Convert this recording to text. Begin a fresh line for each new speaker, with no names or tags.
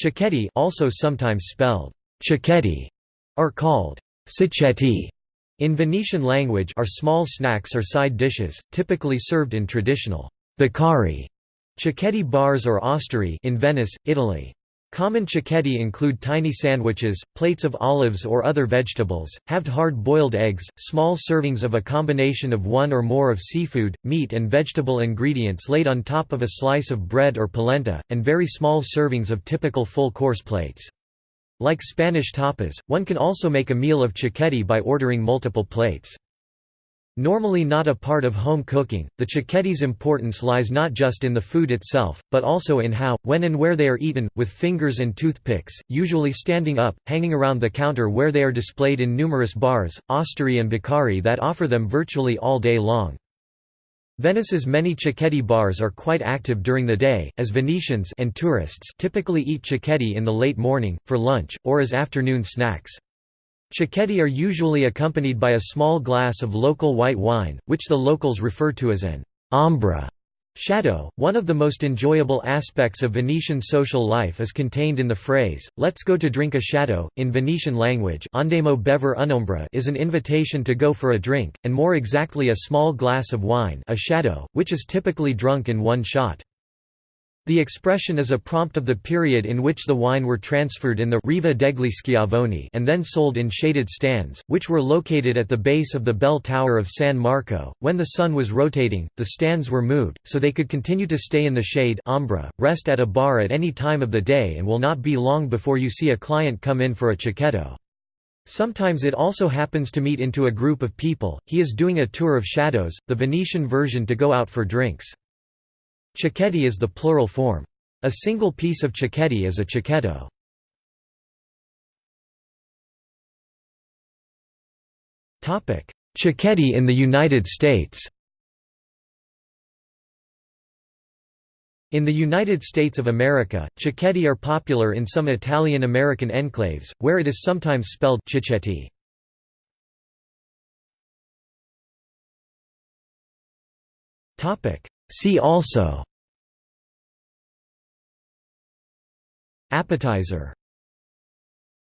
Cicchetti also sometimes spelled cicchetti, are called cicchetti in Venetian language are small snacks or side dishes, typically served in traditional bacari cicchetti bars or osterie in Venice, Italy. Common cicchetti include tiny sandwiches, plates of olives or other vegetables, halved hard-boiled eggs, small servings of a combination of one or more of seafood, meat and vegetable ingredients laid on top of a slice of bread or polenta, and very small servings of typical full-course plates. Like Spanish tapas, one can also make a meal of cicchetti by ordering multiple plates. Normally not a part of home cooking, the cicchetti's importance lies not just in the food itself, but also in how, when and where they are eaten, with fingers and toothpicks, usually standing up, hanging around the counter where they are displayed in numerous bars, osterie and bacari that offer them virtually all day long. Venice's many cicchetti bars are quite active during the day, as Venetians and tourists typically eat cicchetti in the late morning, for lunch, or as afternoon snacks. Cicchetti are usually accompanied by a small glass of local white wine, which the locals refer to as an ombra shadow. One of the most enjoyable aspects of Venetian social life is contained in the phrase, let's go to drink a shadow. In Venetian language, andemo bever un'ombra is an invitation to go for a drink, and more exactly a small glass of wine a shadow, which is typically drunk in one shot. The expression is a prompt of the period in which the wine were transferred in the Riva degli Schiavoni and then sold in shaded stands, which were located at the base of the bell tower of San Marco. When the sun was rotating, the stands were moved, so they could continue to stay in the shade ombra, rest at a bar at any time of the day and will not be long before you see a client come in for a cicchetto. Sometimes it also happens to meet into a group of people, he is doing a tour of shadows, the Venetian version to go out for drinks. Cicchetti is the plural form. A single piece of cicchetti is a cicchetto. Cicchetti in the United States In the United States of America, cicchetti are popular in some Italian-American enclaves, where it is sometimes spelled cicchetti. See also. Appetizer